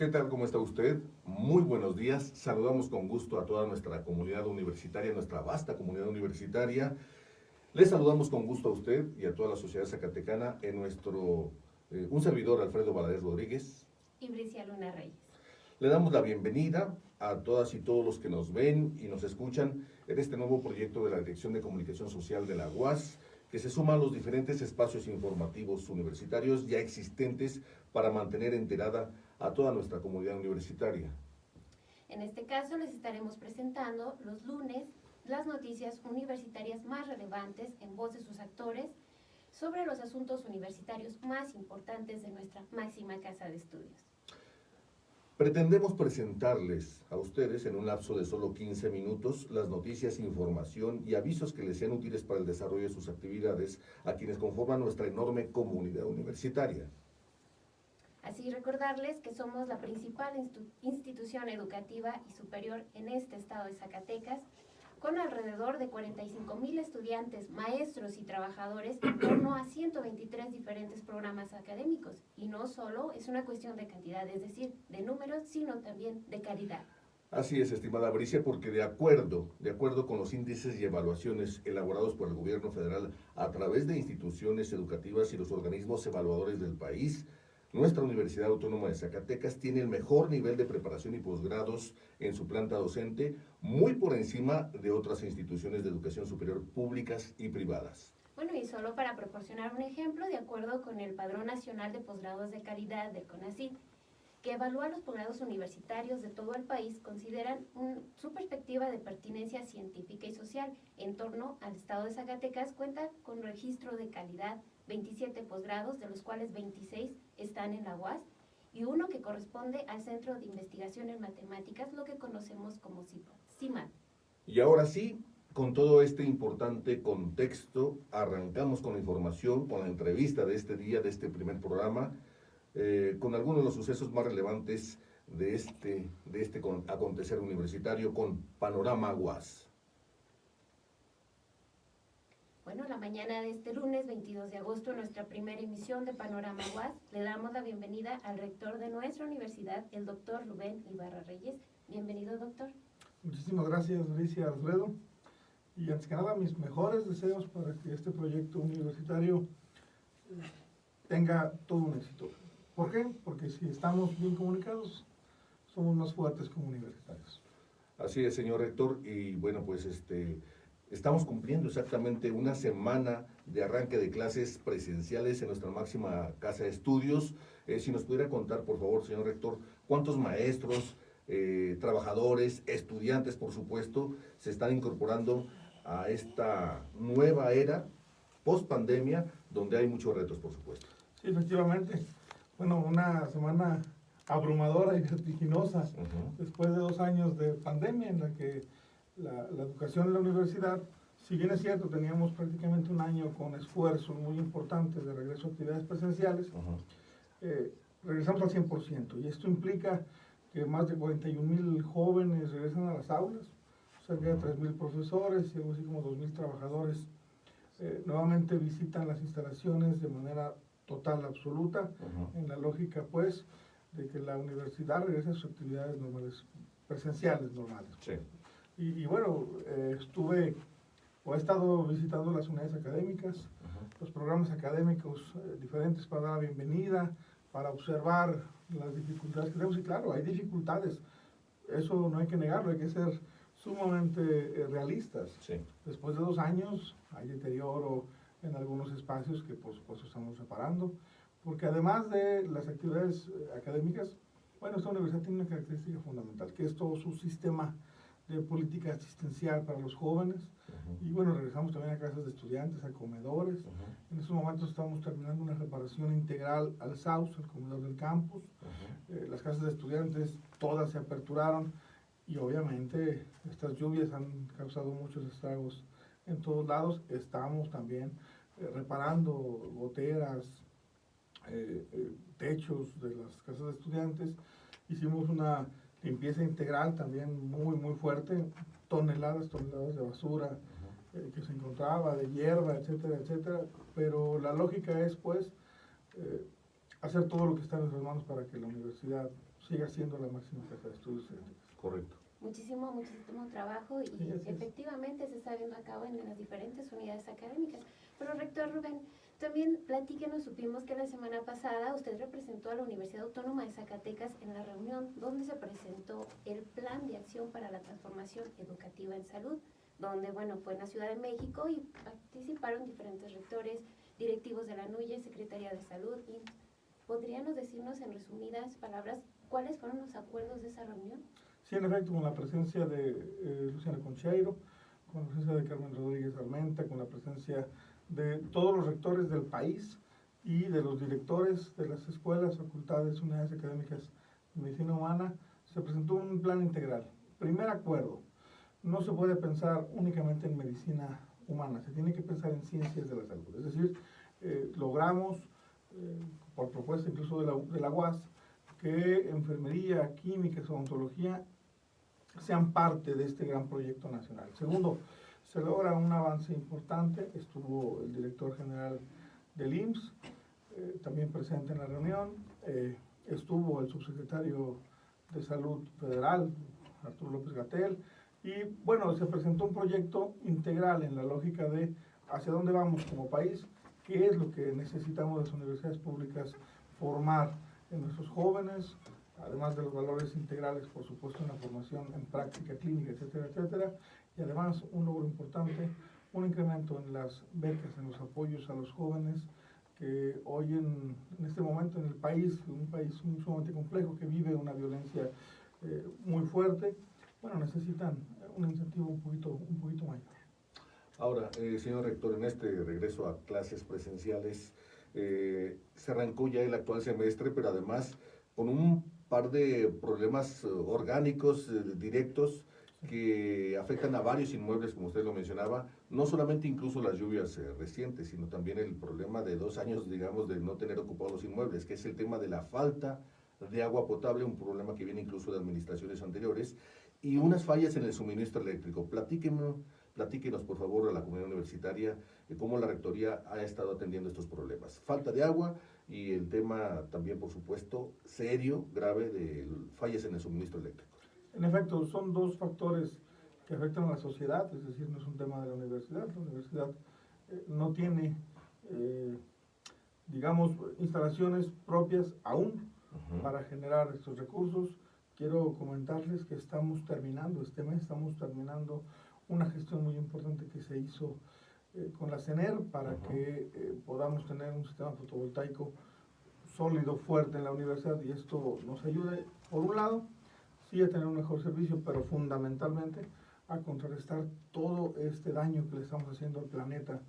¿Qué tal? ¿Cómo está usted? Muy buenos días. Saludamos con gusto a toda nuestra comunidad universitaria, nuestra vasta comunidad universitaria. Les saludamos con gusto a usted y a toda la sociedad zacatecana en nuestro, eh, un servidor Alfredo Valadez Rodríguez. Y Bricia Luna Reyes. Le damos la bienvenida a todas y todos los que nos ven y nos escuchan en este nuevo proyecto de la Dirección de Comunicación Social de la UAS, que se suma a los diferentes espacios informativos universitarios ya existentes para mantener enterada a toda nuestra comunidad universitaria. En este caso les estaremos presentando los lunes las noticias universitarias más relevantes en voz de sus actores sobre los asuntos universitarios más importantes de nuestra máxima casa de estudios. Pretendemos presentarles a ustedes en un lapso de solo 15 minutos las noticias, información y avisos que les sean útiles para el desarrollo de sus actividades a quienes conforman nuestra enorme comunidad universitaria. Así recordarles que somos la principal institución educativa y superior en este estado de Zacatecas, con alrededor de 45 mil estudiantes, maestros y trabajadores en torno a 123 diferentes programas académicos. Y no solo es una cuestión de cantidad, es decir, de números, sino también de calidad. Así es, estimada Bricia, porque de acuerdo, de acuerdo con los índices y evaluaciones elaborados por el gobierno federal a través de instituciones educativas y los organismos evaluadores del país, nuestra Universidad Autónoma de Zacatecas tiene el mejor nivel de preparación y posgrados en su planta docente, muy por encima de otras instituciones de educación superior públicas y privadas. Bueno, y solo para proporcionar un ejemplo, de acuerdo con el Padrón Nacional de Posgrados de Calidad del CONACYT, que evalúa los posgrados universitarios de todo el país, consideran su perspectiva de pertinencia científica y social en torno al estado de Zacatecas cuenta con registro de calidad 27 posgrados, de los cuales 26 están en la UAS, y uno que corresponde al Centro de Investigación en Matemáticas, lo que conocemos como CIMAT. Y ahora sí, con todo este importante contexto, arrancamos con la información, con la entrevista de este día, de este primer programa, eh, con algunos de los sucesos más relevantes de este, de este acontecer universitario con Panorama UAS. Bueno, la mañana de este lunes 22 de agosto, nuestra primera emisión de Panorama UAS, le damos la bienvenida al rector de nuestra universidad, el doctor Rubén Ibarra Reyes. Bienvenido, doctor. Muchísimas gracias, Alicia Alfredo. Y antes que nada, mis mejores deseos para que este proyecto universitario eh, tenga todo un éxito. ¿Por qué? Porque si estamos bien comunicados, somos más fuertes como universitarios. Así es, señor rector, y bueno, pues este Estamos cumpliendo exactamente una semana de arranque de clases presenciales en nuestra máxima casa de estudios. Eh, si nos pudiera contar, por favor, señor rector, cuántos maestros, eh, trabajadores, estudiantes, por supuesto, se están incorporando a esta nueva era post pandemia, donde hay muchos retos, por supuesto. Sí, efectivamente. Bueno, una semana abrumadora y vertiginosa, después de dos años de pandemia en la que la, educación en la universidad, si bien es cierto, teníamos prácticamente un año con esfuerzos muy importantes de regreso a actividades presenciales, eh, regresamos al 100%. Y esto implica que más de 41 mil jóvenes regresan a las aulas, cerca de 3 mil profesores y algo así como 2 mil trabajadores eh, nuevamente visitan las instalaciones de manera total, absoluta, en la lógica pues de que la universidad regrese a sus actividades normales, presenciales normales. Sí. Y, bueno, eh, estuve o he estado visitando las unidades académicas, los programas académicos eh, diferentes para dar la bienvenida, para observar las dificultades que tenemos. Y claro, hay dificultades, eso no hay que negarlo, hay que ser sumamente eh, realistas. Después de dos años hay deterioro en algunos espacios que por supuesto estamos reparando, porque además de las actividades académicas, bueno, esta universidad tiene una característica fundamental, que es todo su sistema de política asistencial para los jóvenes. Y bueno, regresamos también a casas de estudiantes, a comedores. En estos momentos estamos terminando una reparación integral al SAUS, al comedor del campus. Eh, las casas de estudiantes todas se aperturaron y obviamente estas lluvias han causado muchos estragos en todos lados. Estamos también eh, reparando goteras, eh, techos de las casas de estudiantes. Hicimos una limpieza integral también muy, muy fuerte, toneladas, toneladas de basura eh, que se encontraba, de hierba, etcétera, etcétera. Pero la lógica es, pues, eh, hacer todo lo que está en nuestras manos para que la universidad siga siendo la máxima casa de estudios. Correcto. Muchísimo, muchísimo trabajo y Sí, efectivamente se está viendo a cabo en las diferentes unidades académicas. Pero rector Rubén, también platíquenos, supimos que la semana pasada usted representó a la Universidad Autónoma de Zacatecas en la reunión donde se presentó el Plan de Acción para la Transformación Educativa en Salud, donde, bueno, fue en la Ciudad de México y participaron diferentes rectores, directivos de la NUYE, Secretaría de Salud. Y ¿Podríamos decirnos en resumidas palabras cuáles fueron los acuerdos de esa reunión? Sí, en efecto, con la presencia de eh, Luciana Concheiro, con la presencia de Carmen Rodríguez Armenta, con la presencia de todos los rectores del país y de los directores de las escuelas, facultades, unidades académicas de medicina humana, se presentó un plan integral. Primer acuerdo, no se puede pensar únicamente en medicina humana, se tiene que pensar en ciencias de la salud. Es decir, eh, logramos, eh, por propuesta incluso de la, de la UAS, que enfermería, química, odontología sean parte de este gran proyecto nacional. Segundo, se logra un avance importante, estuvo el director general del IMSS, eh, también presente en la reunión, eh, estuvo el subsecretario de Salud Federal, Arturo López Gatel, y bueno, se presentó un proyecto integral en la lógica de hacia dónde vamos como país, qué es lo que necesitamos las universidades públicas formar en nuestros jóvenes, además de los valores integrales, por supuesto, en la formación en práctica clínica, etcétera, etcétera, y además un logro importante, un incremento en las becas, en los apoyos a los jóvenes, que hoy en, este momento en el país, un país sumamente complejo, que vive una violencia eh, muy fuerte, bueno, necesitan un incentivo un poquito, un poquito mayor. Ahora, eh, señor rector, en este regreso a clases presenciales, eh, se arrancó ya el actual semestre, pero además con un par de problemas eh, orgánicos eh, directos que afectan a varios inmuebles, como usted lo mencionaba, no solamente incluso las lluvias eh, recientes, sino también el problema de dos años, digamos, de no tener ocupados los inmuebles, que es el tema de la falta de agua potable, un problema que viene incluso de administraciones anteriores, y unas fallas en el suministro eléctrico. Platíquenos, platíquenos por favor, a la comunidad universitaria, de cómo la rectoría ha estado atendiendo estos problemas. Falta de agua y el tema también, por supuesto, serio, grave, de fallas en el suministro eléctrico. En efecto, son dos factores que afectan a la sociedad, es decir, no es un tema de la universidad. La universidad eh, no tiene, eh, digamos, instalaciones propias aún para generar estos recursos. Quiero comentarles que estamos terminando, este mes estamos terminando una gestión muy importante que se hizo eh, con la CENER para que eh, podamos tener un sistema fotovoltaico sólido, fuerte en la universidad y esto nos ayude, por un lado, sí a tener un mejor servicio, pero fundamentalmente a contrarrestar todo este daño que le estamos haciendo al planeta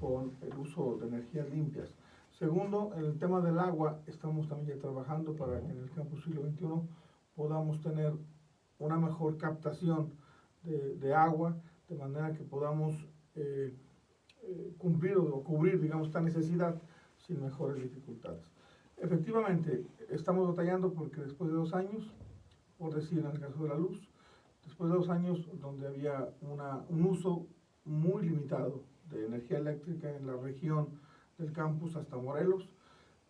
con el uso de energías limpias. Segundo, en el tema del agua, estamos también ya trabajando para que en el campus siglo XXI podamos tener una mejor captación de, de agua, de manera que podamos eh, cumplir o, cubrir, digamos, esta necesidad sin mejores dificultades. Efectivamente, estamos batallando porque después de dos años, por decir en el caso de la luz, después de dos años donde había una, un uso muy limitado de energía eléctrica en la región del campus hasta Morelos,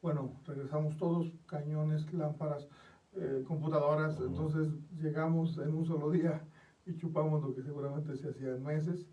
bueno, regresamos todos, cañones, lámparas, eh, computadoras, entonces llegamos en un solo día y chupamos lo que seguramente se hacía en meses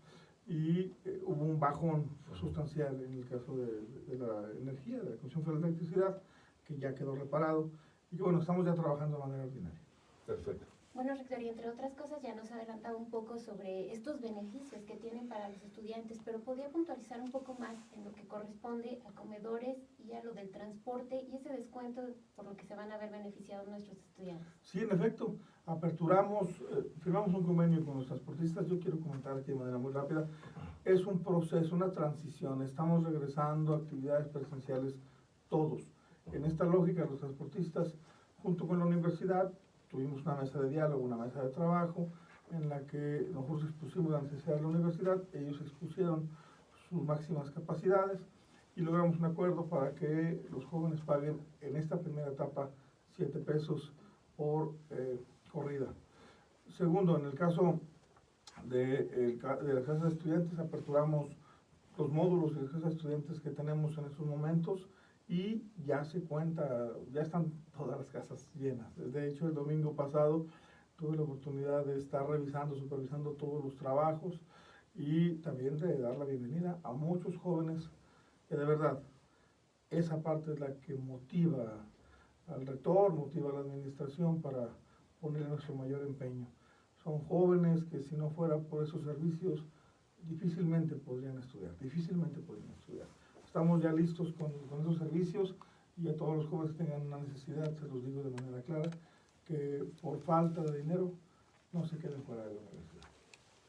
y eh, hubo un bajón sustancial en el caso de, la energía, de la Comisión Federal de Electricidad, que ya quedó reparado y bueno, estamos ya trabajando de manera ordinaria. Perfecto. Bueno, rector, y entre otras cosas ya nos adelantaba un poco sobre estos beneficios que tienen para los estudiantes, pero podría puntualizar un poco más en lo que corresponde a comedores y a lo del transporte y ese descuento por lo que se van a ver beneficiados nuestros estudiantes. Sí, en efecto, aperturamos, eh, firmamos un convenio con los transportistas. Yo quiero comentar aquí de manera muy rápida. Es un proceso, una transición. Estamos regresando a actividades presenciales todos. En esta lógica, los transportistas, junto con la universidad, tuvimos una mesa de diálogo, una mesa de trabajo, en la que nosotros expusimos la necesidad de la universidad, ellos expusieron sus máximas capacidades y logramos un acuerdo para que los jóvenes paguen en esta primera etapa 7 pesos por eh, corrida. Segundo, en el caso de, el de las casas de estudiantes, aperturamos los módulos de las casas de estudiantes que tenemos en estos momentos y ya se cuenta, ya están todas las casas llenas. De hecho, el domingo pasado tuve la oportunidad de estar revisando, supervisando todos los trabajos y también de dar la bienvenida a muchos jóvenes que de verdad esa parte es la que motiva al rector, motiva a la administración para poner nuestro mayor empeño. Son jóvenes que si no fuera por esos servicios difícilmente podrían estudiar, difícilmente podrían estudiar. Estamos ya listos con, con esos servicios y a todos los jóvenes que tengan una necesidad, se los digo de manera clara, que por falta de dinero no se queden fuera de la universidad.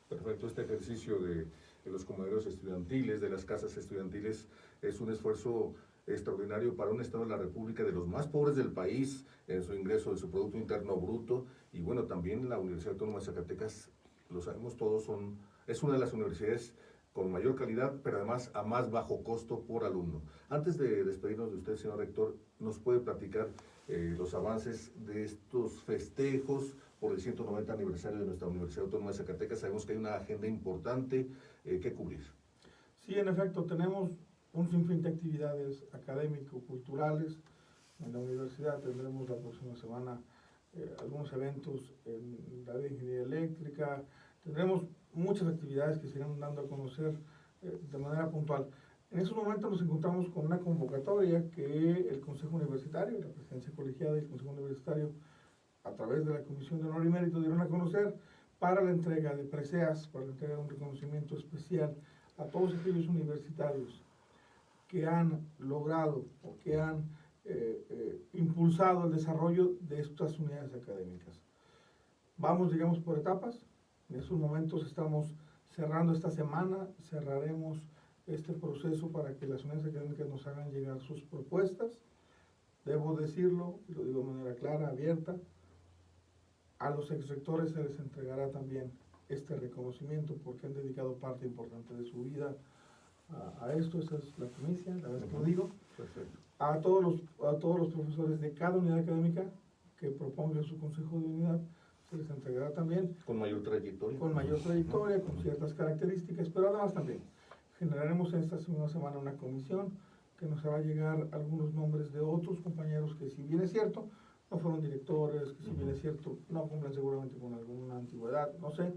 Perfecto, este ejercicio de, de los comederos estudiantiles, de las casas estudiantiles, es un esfuerzo extraordinario para un Estado de la República de los más pobres del país en su ingreso de su Producto Interno Bruto. Y bueno, también la Universidad Autónoma de Zacatecas, lo sabemos todos, son, es una de las universidades con mayor calidad, pero además a más bajo costo por alumno. Antes de despedirnos de usted, señor rector, ¿nos puede platicar eh, los avances de estos festejos por el 190 aniversario de nuestra Universidad Autónoma de Zacatecas? Sabemos que hay una agenda importante eh, que cubrir. Sí, en efecto, tenemos un sinfín de actividades académico-culturales. En la universidad tendremos la próxima semana eh, algunos eventos en la de ingeniería eléctrica. Tendremos muchas actividades que se irán dando a conocer eh, de manera puntual. En esos momentos nos encontramos con una convocatoria que el Consejo Universitario, la presidencia colegiada y el Consejo Universitario, a través de la Comisión de Honor y Mérito, dieron a conocer para la entrega de preseas, para la entrega de un reconocimiento especial a todos aquellos universitarios que han logrado o que han eh, eh, impulsado el desarrollo de estas unidades académicas. Vamos, digamos, por etapas. En estos momentos estamos cerrando esta semana, cerraremos este proceso para que las unidades académicas nos hagan llegar sus propuestas. Debo decirlo, y lo digo de manera clara, abierta, a los exrectores se les entregará también este reconocimiento porque han dedicado parte importante de su vida a, a esto, esa es la primicia, la vez que lo digo. Perfecto. A todos, los, a todos los profesores de cada unidad académica que propongan su consejo de unidad, se les entregará también Con mayor trayectoria. con mayor trayectoria, con ciertas características, pero además también generaremos esta segunda semana una comisión que nos hará llegar algunos nombres de otros compañeros que si bien es cierto, no fueron directores, que si bien es cierto, no cumplen seguramente con alguna antigüedad, no sé,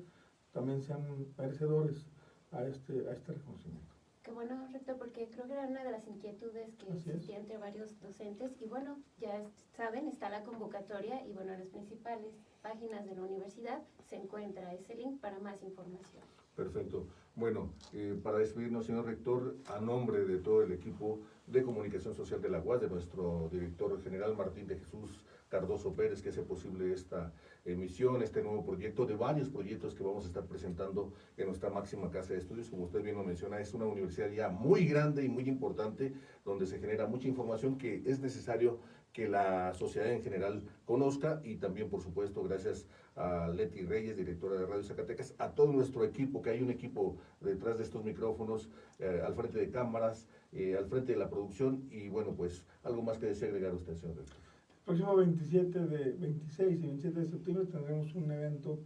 también sean merecedores a este, a este reconocimiento. Qué bueno, rector, porque creo que era una de las inquietudes que Así es. existía entre varios docentes. Y bueno, ya saben, está la convocatoria y bueno, en las principales páginas de la universidad se encuentra ese link para más información. Perfecto. Bueno, eh, para despedirnos, señor rector, a nombre de todo el equipo de comunicación social de la UAS, de nuestro director general Martín de Jesús Cardoso Pérez, que hace posible esta emisión, este nuevo proyecto, de varios proyectos que vamos a estar presentando en nuestra máxima casa de estudios. Como usted bien lo menciona, es una universidad ya muy grande y muy importante, donde se genera mucha información que es necesario que la sociedad en general conozca y también, por supuesto, gracias a Leti Reyes, directora de Radio Zacatecas, a todo nuestro equipo, que hay un equipo detrás de estos micrófonos, eh, al frente de cámaras, eh, al frente de la producción y bueno, pues algo más que desea agregar usted, señor rector. El próximo 27 de 26 y 27 de septiembre tendremos un evento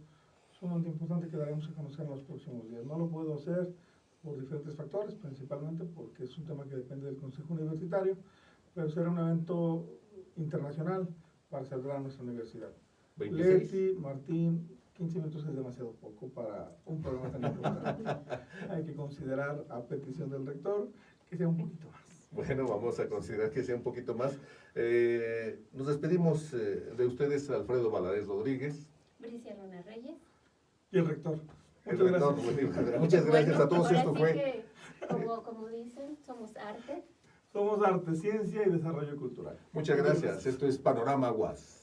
sumamente importante que daremos a conocer en los próximos días. No lo puedo hacer por diferentes factores, principalmente porque es un tema que depende del Consejo Universitario, pero será un evento internacional para celebrar nuestra universidad. 26. Leti, Martín, 15 minutos es demasiado poco para un programa tan importante. Hay que considerar, a petición del rector, que sea un poquito más. Bueno, vamos a considerar que sea un poquito más. Eh, nos despedimos eh, de ustedes, Alfredo Valadez Rodríguez. Bricia Luna Reyes. Y el rector. el Muchas rector, gracias. bueno, Muchas gracias Bueno, a todos. Esto sí fue. que, como, como dicen, somos arte. Somos arte, ciencia y desarrollo cultural. Muchas gracias. Esto es Panorama UAS.